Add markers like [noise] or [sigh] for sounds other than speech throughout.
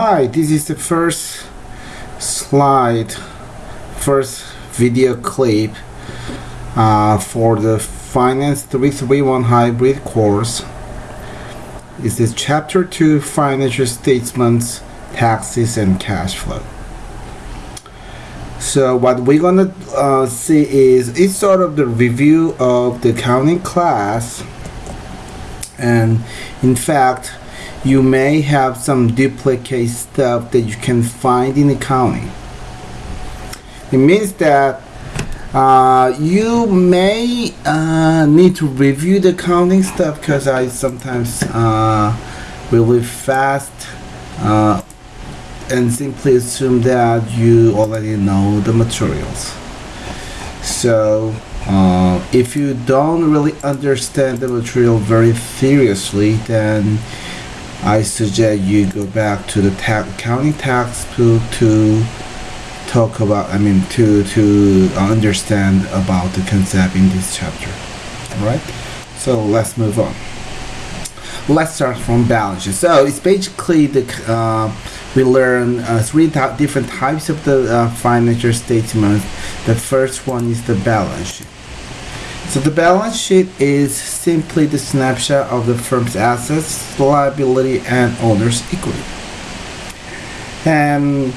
Hi, this is the first slide, first video clip uh, for the Finance 331 Hybrid course. This is Chapter 2 Financial Statements, Taxes and Cash Flow. So what we're gonna uh, see is it's sort of the review of the accounting class and in fact you may have some duplicate stuff that you can find in accounting. It means that uh, you may uh, need to review the accounting stuff because I sometimes uh, really fast uh, and simply assume that you already know the materials. So uh, if you don't really understand the material very seriously, then I suggest you go back to the ta- accounting textbook to talk about, I mean, to, to understand about the concept in this chapter. Alright? So let's move on. Let's start from balance sheet. So it's basically the, uh, we learn uh, three different types of the uh, financial statements. The first one is the balance sheet. So the balance sheet is simply the snapshot of the firm's assets, liability, and owner's equity. And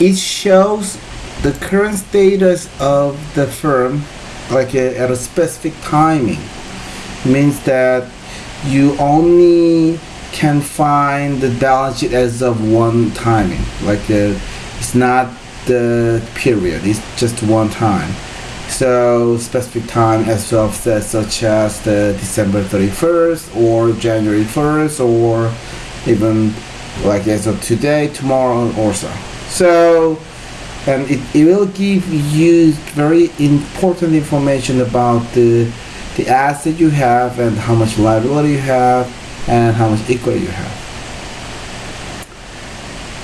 it shows the current status of the firm like a, at a specific timing. It means that you only can find the balance sheet as of one timing. Like a, uh, it's not the period, it's just one time so specific time as of such as the December 31st or January 1st or even like as of today, tomorrow or so. So and it, it will give you very important information about the the asset you have and how much liability you have and how much equity you have.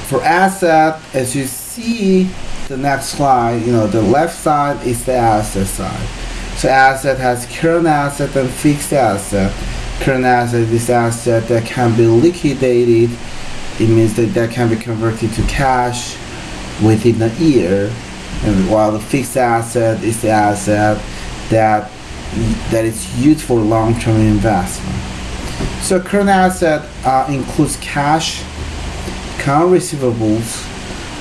For asset, as you see, the next slide, you know, the left side is the asset side. So asset has current asset and fixed asset. Current asset is asset that can be liquidated. It means that that can be converted to cash within a year. And while the fixed asset is the asset that that is used for long-term investment. So current asset uh, includes cash, account receivables,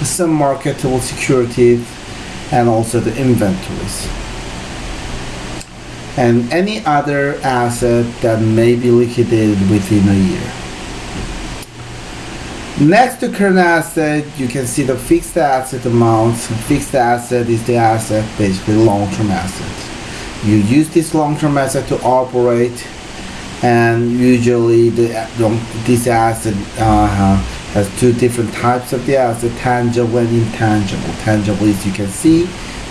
some marketable securities and also the inventories and any other asset that may be liquidated within a year. Next to current asset, you can see the fixed asset amount. Fixed asset is the asset, basically long-term asset. You use this long-term asset to operate, and usually the, this asset uh, has two different types of the asset, tangible and intangible. Tangible is you can see,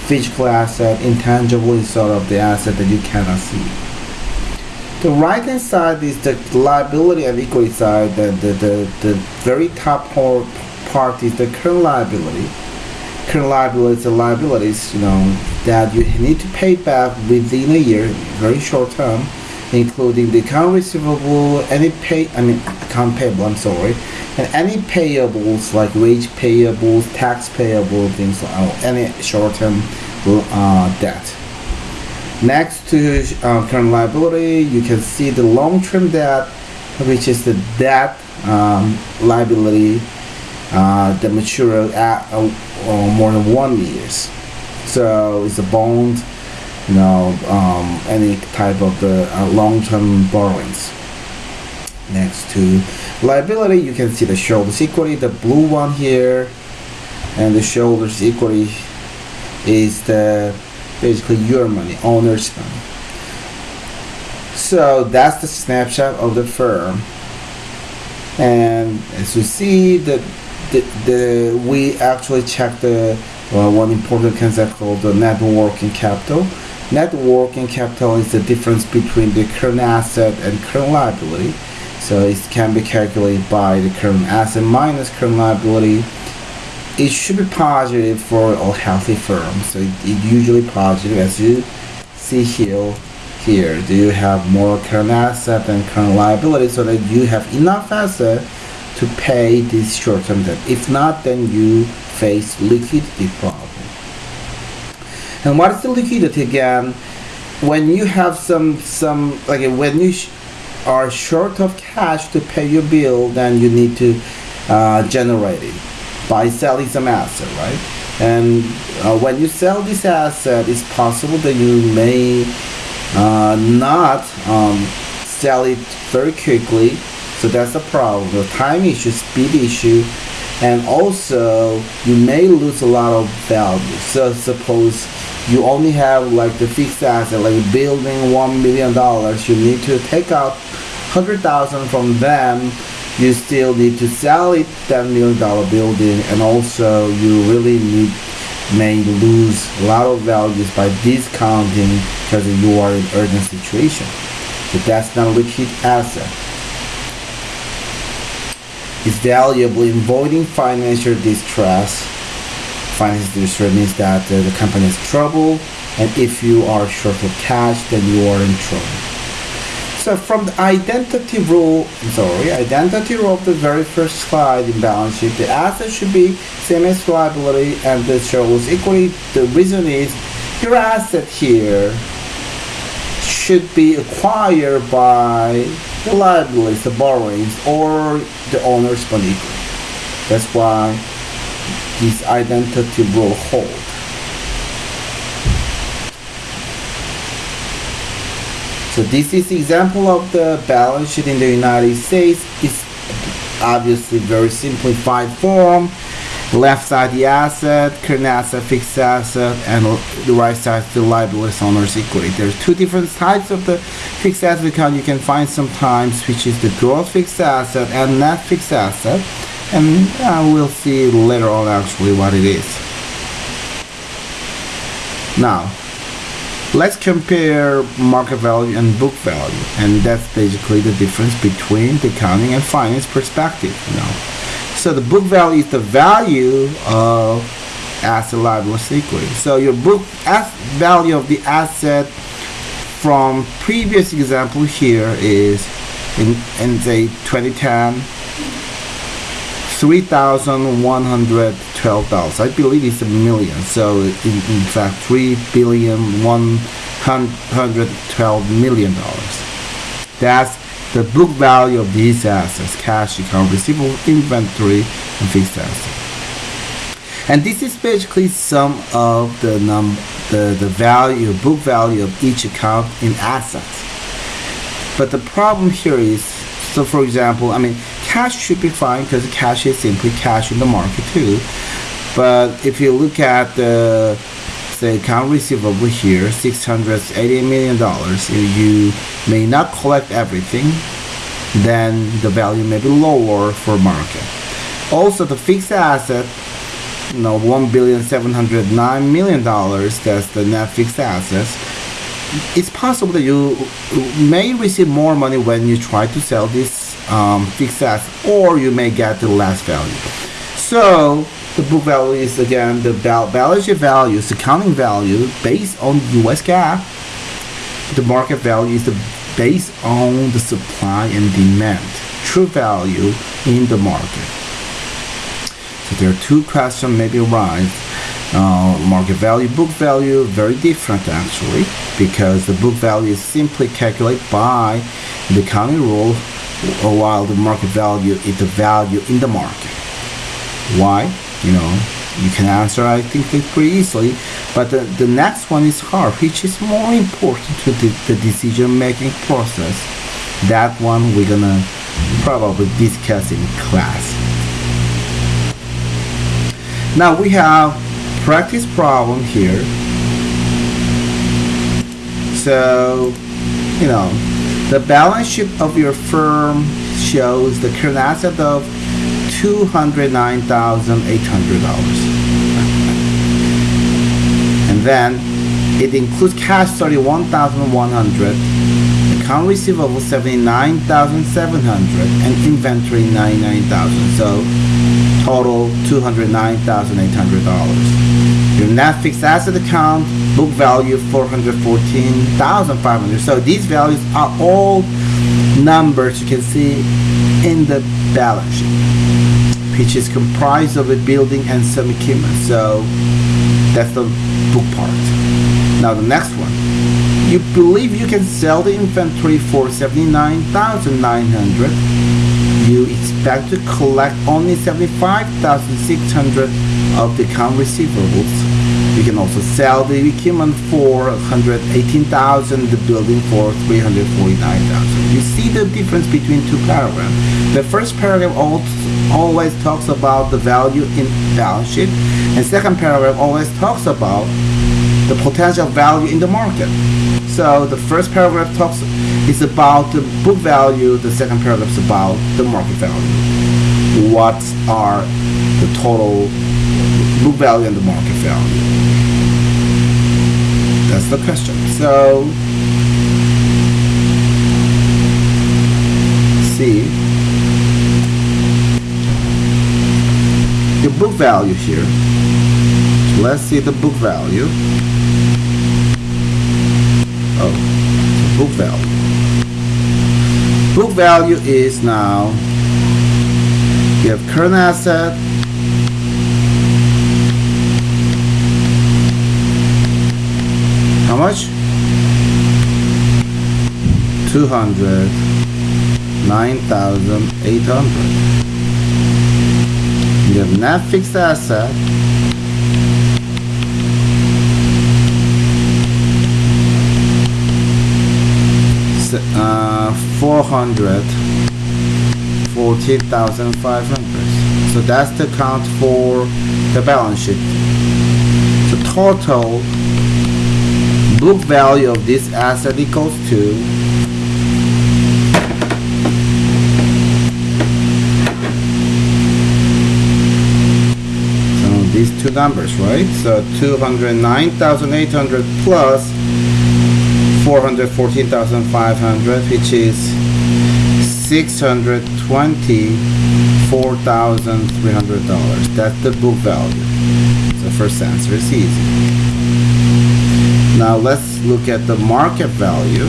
physical asset, intangible is sort of the asset that you cannot see. The right hand side is the liability and equity side, the, the, the, the very top part is the current liability. Current liability is the liabilities, you know, that you need to pay back within a year, very short term, including the account receivable, any pay, I mean, account payable, I'm sorry, and any payables like wage payables, tax payable, things like any short-term uh, debt. Next to uh, current liability, you can see the long-term debt, which is the debt um, liability uh, that mature at uh, uh, more than one years. So it's a bond, you know, um, any type of the long-term borrowings. Next to liability. You can see the shoulders equity the blue one here. And the shoulders equity is the basically your money owner's money. So that's the snapshot of the firm. And as you see the the, the we actually check the uh, one important concept called the net working capital. Net working capital is the difference between the current asset and current liability so it can be calculated by the current asset minus current liability. It should be positive for all healthy firms. So it, it usually positive as you see here. Here, do you have more current asset than current liability so that you have enough asset to pay this short-term debt. If not, then you face liquidity problem. And what is the liquidity again? When you have some some like when you are short of cash to pay your bill, then you need to uh, generate it by selling some asset, right? And uh, when you sell this asset, it's possible that you may uh, not um, sell it very quickly. So that's a problem. The time issue, speed issue, and also you may lose a lot of value. So suppose you only have like the fixed asset, like building one million dollars, you need to take out hundred thousand from them. You still need to sell it ten million dollar building, and also you really need may lose a lot of values by discounting because you are in urgent situation. So that's not a liquid asset. It's valuable in avoiding financial distress. Financial distress means that uh, the company is trouble, and if you are short of cash, then you are in trouble. So from the identity rule, sorry, identity rule of the very first slide in balance sheet, the asset should be same as liability, and this shows equally. The reason is your asset here should be acquired by the liabilities, the borrowings, or the owner's money. That's why this identity rule hold. So this is example of the balance sheet in the United States. It's obviously very simplified form. Left side the asset, current asset, fixed asset, and the right side the liabilities owner's equity. There's two different types of the fixed asset account you can find sometimes, which is the gross fixed asset and net fixed asset. And uh, we'll see later on actually what it is. Now, let's compare market value and book value and that's basically the difference between the accounting and finance perspective you know. So the book value is the value of asset liability equity. So your book value of the asset from previous example here is in in say 2010 $3,112. I believe it's a million. So in, in fact, three billion one hundred twelve million dollars. That's the book value of these assets: cash, account receivable, inventory, and fixed assets. And this is basically some of the num the, the value, book value of each account in assets. But the problem here is, so for example, I mean, cash should be fine because cash is simply cash in the market too. But if you look at the say account receivable here, six hundred eighty million dollars, you may not collect everything, then the value may be lower for market. Also, the fixed asset, you know, one billion seven hundred nine million dollars. That's the net fixed assets. It's possible that you may receive more money when you try to sell this um, fixed asset or you may get the less value. So the book value is again the balance sheet value, is accounting value based on US GAAP. The market value is the based on the supply and demand, true value in the market. So there are two questions maybe arise. Uh, market value, book value, very different actually, because the book value is simply calculated by the accounting rule while the market value is the value in the market. Why? You know, you can answer I think pretty easily, but the, the next one is hard, which is more important to the, the decision making process. That one we're gonna probably discuss in class. Now we have practice problem here. So, you know, the balance sheet of your firm shows the current asset of $209,800. and then it includes cash 31,100, account receivable 79,700, and inventory 99,000. So total $209,800. Your net fixed asset account, book value 414,500. So these values are all numbers you can see in the balance sheet, which is comprised of a building and some equipment. So that's the book part. Now the next one. You believe you can sell the inventory for 79,900. You expect to collect only 75,600 of the account receivables. You can also sell the equipment for 118,000, the building for 349,000. You see the difference between two paragraphs. The first paragraph always talks about the value in balance sheet, and second paragraph always talks about the potential value in the market. So the first paragraph talks is about the book value, the second paragraph is about the market value. What are the total book value and the market value? That's the question. So see the book value here. Let's see the book value. Oh, book value. Book value is now you have current asset how much? 200 9800 you have net fixed asset. Uh, 400 14,500 so that's the count for the balance sheet. The total book value of this asset equals to so these two numbers right? So 209,800 plus 414,500 which is 624,300 dollars. That's the book value. The first answer is easy now let's look at the market value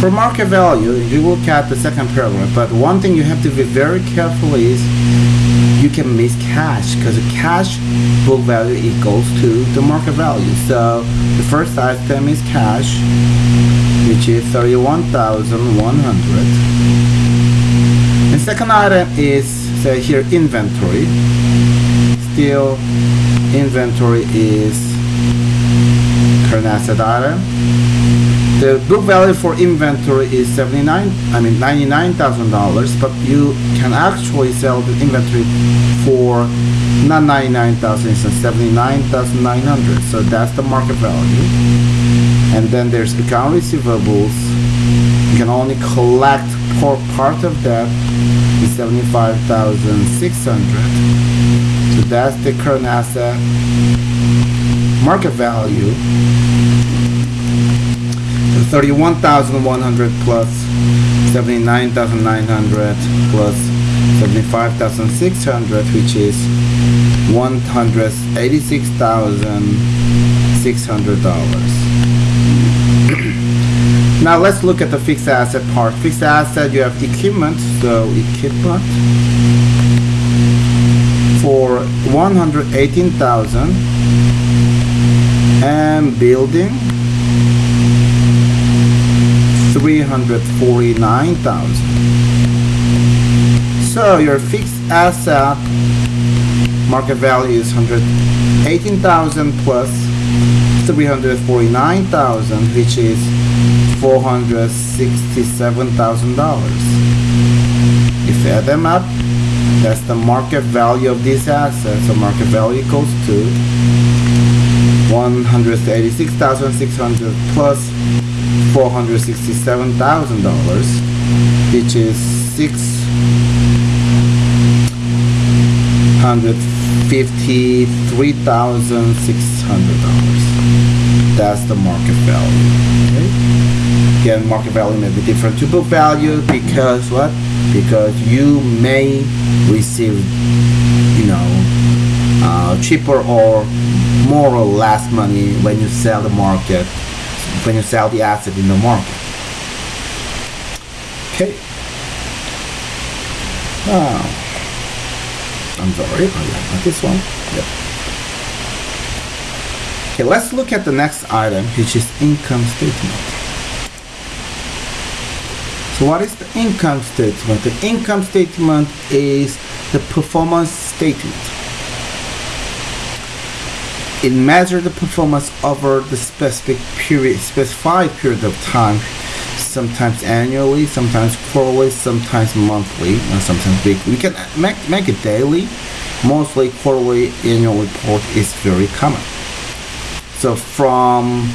for market value you look at the second paragraph but one thing you have to be very careful is you can miss cash because cash book value equals to the market value. So the first item is cash, which is 31,100. And second item is say here inventory. Still inventory is current asset item the book value for inventory is 79 I mean $99,000 but you can actually sell the inventory for not 99,000 it's 79,900 so that's the market value. And then there's account receivables. You can only collect for part of that is 75,600 so that's the current asset market value 31,100 plus 79,900 plus 75,600 which is $186,600 [clears throat] now let's look at the fixed asset part. Fixed asset you have equipment so equipment for 118,000 and building 349,000. So your fixed asset market value is 118,000 plus 349,000 which is $467,000. If you add them up, that's the market value of these assets So market value equals to 186,600 plus $467,000 which is $653,600 that's the market value okay? again market value may be different to book value because what because you may receive you know uh, cheaper or more or less money when you sell the market when you sell the asset in the market okay oh I'm sorry oh, not this one yep. okay let's look at the next item which is income statement so what is the income statement? The income statement is the performance statement. It measures the performance over the specific period, specified period of time, sometimes annually, sometimes quarterly, sometimes monthly, and sometimes weekly. We can make, make it daily. Mostly quarterly annual report is very common. So from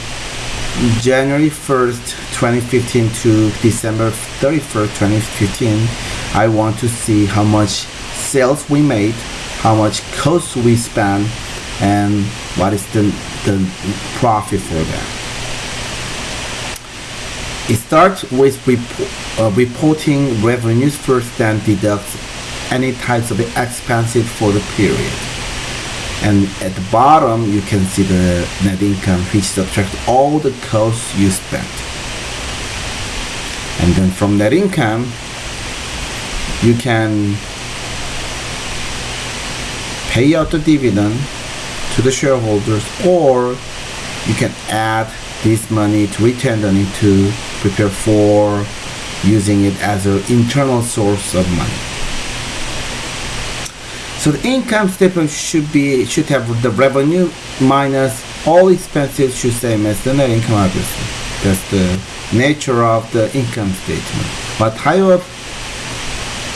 January 1st 2015 to December 31st 2015 I want to see how much sales we made how much costs we spent and what is the, the profit for that? It starts with uh, reporting revenues first then deduct any types of expenses for the period. And at the bottom you can see the net income which subtracts all the costs you spent. And then from net income you can pay out the dividend to the shareholders or you can add this money to return money to prepare for using it as an internal source of money so the income statement should be should have the revenue minus all expenses should same as the net income obviously that's the nature of the income statement. But of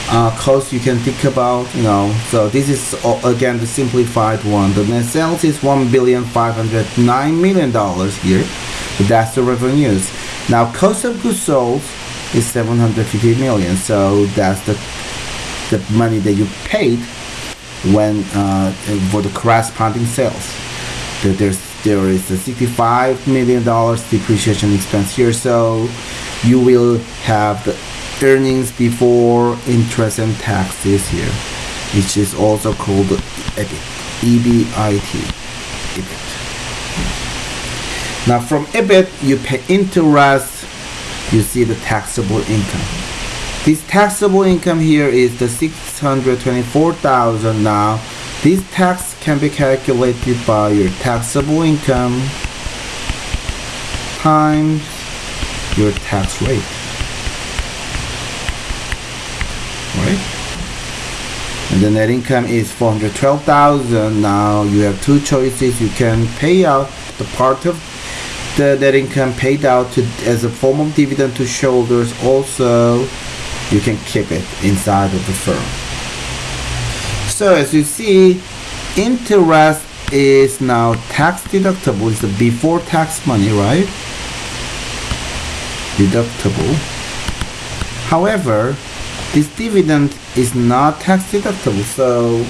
uh, cost you can think about, you know, so this is again the simplified one. The net sales is one billion five hundred nine million dollars here. so That's the revenues. Now cost of goods sold is 750 million. So that's the the money that you paid when uh, for the corresponding sales. There's there is a 65 million dollars depreciation expense here so you will have the earnings before interest and taxes here which is also called EBIT EBIT EBIT now from EBIT you pay interest you see the taxable income. This taxable income here is the 624,000 now this tax can be calculated by your taxable income times your tax rate. Right? And the net income is 412,000. Now you have two choices. You can pay out the part of the net income paid out to, as a form of dividend to shareholders. Also, you can keep it inside of the firm. So as you see, interest is now tax deductible. It's the before tax money, right? Deductible. However, this dividend is not tax deductible. So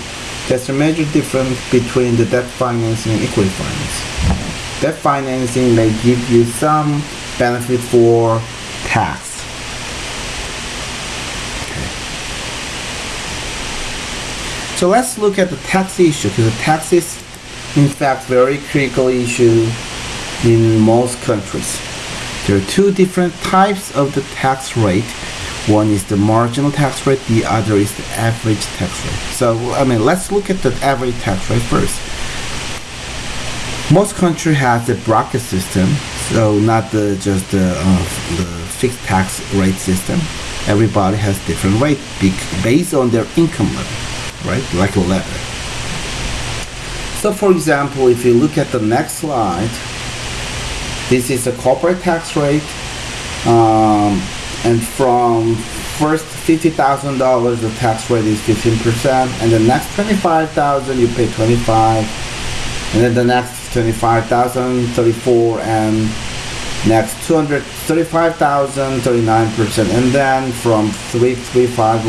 there's a major difference between the debt financing and equity financing. Debt financing may give you some benefit for tax So let's look at the tax issue because the tax is in fact very critical issue in most countries. There are two different types of the tax rate. One is the marginal tax rate, the other is the average tax rate. So I mean let's look at the average tax rate first. Most country has a bracket system, so not the just the, uh, the fixed tax rate system. Everybody has different rate based on their income level right? Like a letter. So for example, if you look at the next slide, this is a corporate tax rate. Um, and from first $50,000, the tax rate is 15%. And the next 25,000, you pay 25. And then the next 25,000, 34. And next 235,000, 39%. And then from 335,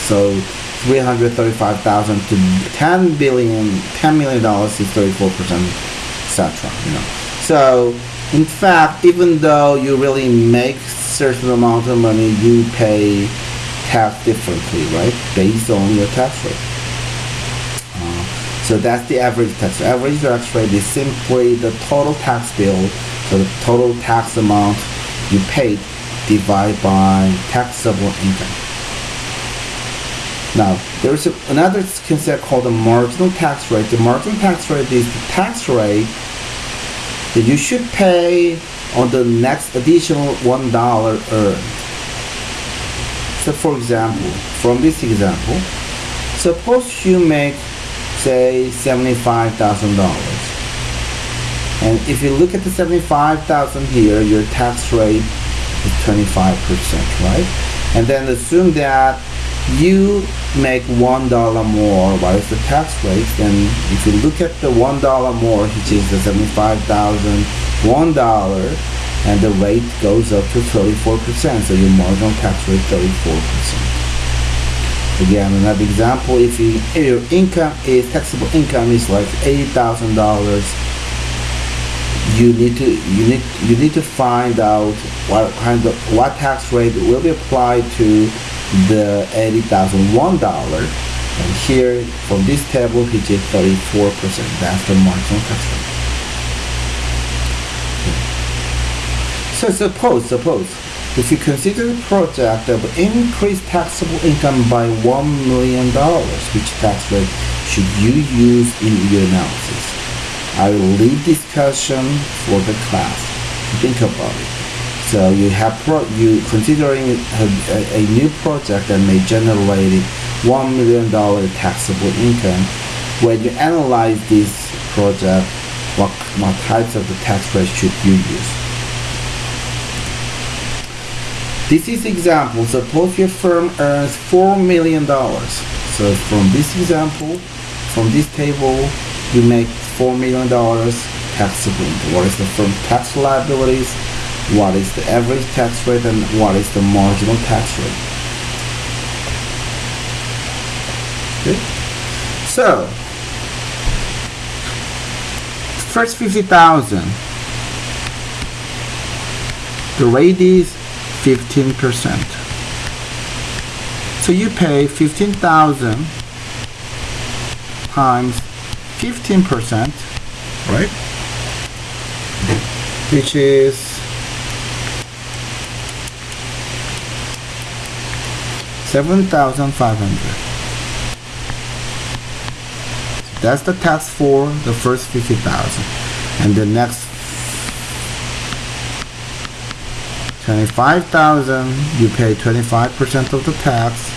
so 335,000 to 10 billion, 10 million dollars is 34 percent, etc. You know, so in fact, even though you really make certain amount of money, you pay tax differently, right? Based on your tax rate. Uh, so that's the average tax. Average tax rate is simply the total tax bill, so the total tax amount you paid divided by taxable income. Now, there's a, another concept called the marginal tax rate. The marginal tax rate is the tax rate that you should pay on the next additional one dollar earned. So, for example, from this example, suppose you make, say, seventy-five thousand dollars, and if you look at the seventy-five thousand here, your tax rate is twenty-five percent, right? And then assume that you make one dollar more, what is the tax rate? Then if you look at the one dollar more, which is the seventy-five thousand, one dollar, and the rate goes up to thirty-four percent. So your marginal tax rate thirty-four percent. Again, another example: if, you, your income is taxable income is like eighty thousand dollars, you need to you need you need to find out what kind of what tax rate will be applied to the $80,001 and here from this table he did 34% that's the marginal tax rate so suppose suppose if you consider the project of increased taxable income by $1 million which tax rate should you use in your analysis? I will leave discussion for the class. Think about it so you have pro you considering a, a, a new project that may generate one million dollar taxable income. When you analyze this project, what, what types of the tax rate should you use? This is example. Suppose your firm earns four million dollars. So from this example, from this table, you make four million dollars taxable. What is the firm tax liabilities? What is the average tax rate and what is the marginal tax rate. Okay. So, first 50,000, the rate is 15%. So you pay 15,000 times 15%, right? Which is 7,500. That's the tax for the first 50,000. And the next 25,000, you pay 25% of the tax.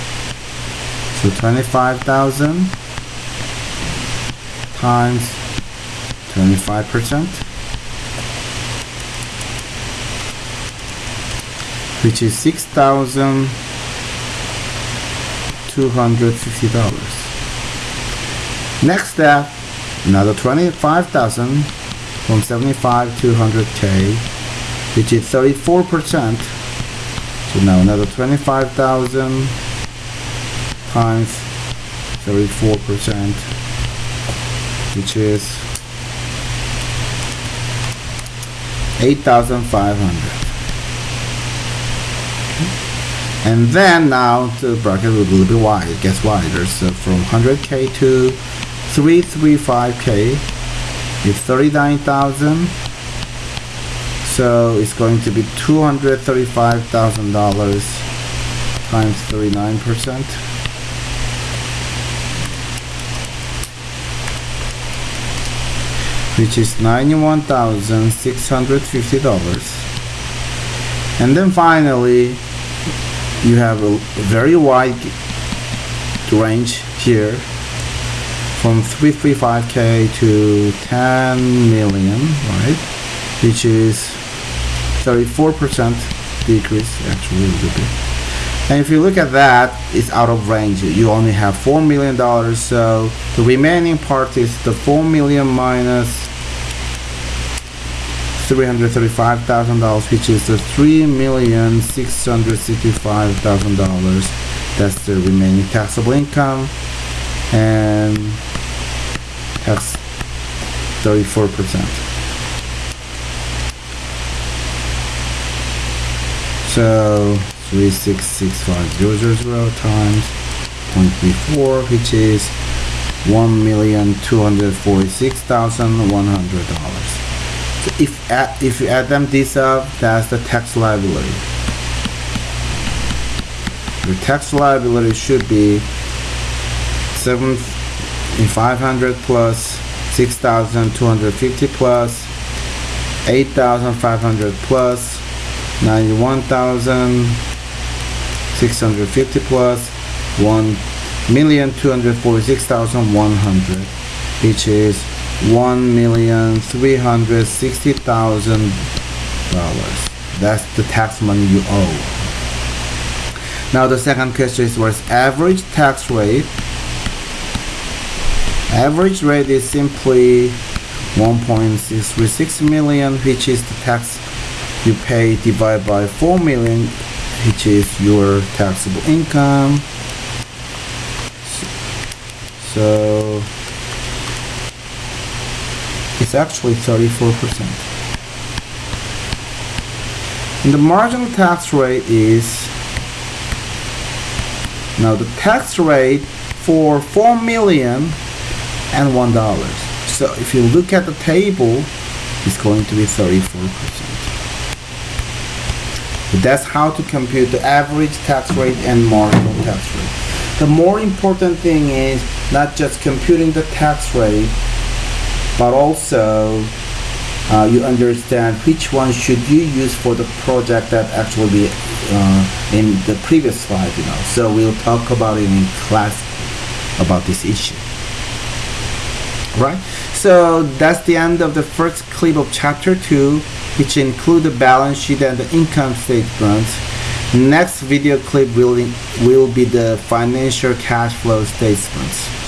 So 25,000 times 25%, which is 6,000 $250. Next step, another 25,000 from 75 to 100K, which is 34%. So now another 25,000 times 34%, which is 8,500 and then now the bracket will be a little bit wide it gets wider. So from 100k to 335k is 39,000 so it's going to be $235,000 times 39 percent. Which is $91,650 and then finally you have a very wide range here from 335k to 10 million right? Which is 34% decrease actually a little bit. And if you look at that it's out of range. You only have 4 million dollars so the remaining part is the 4 million minus $335,000 which is the $3,665,000 that's the remaining taxable income. And tax 34% so 3665000 times 0.34 which is $1,246,100 so if add, if you add them this up that's the tax liability. Your tax liability should be 7 500 plus 6,250 plus 8,500 plus 91,650 plus 1,246,100 which is $1,360,000 that's the tax money you owe. Now the second question is what's average tax rate? Average rate is simply 1.636 million which is the tax you pay divided by 4 million which is your taxable income. So it's actually 34 percent. And the marginal tax rate is now the tax rate for 4 million and one dollars so if you look at the table it's going to be 34 percent. That's how to compute the average tax rate and marginal tax rate. The more important thing is not just computing the tax rate but also uh, you understand which one should you use for the project that actually uh, in the previous slide you know. So we'll talk about it in class about this issue. Right? So that's the end of the first clip of chapter 2 which include the balance sheet and the income statement. Next video clip will will be the financial cash flow statements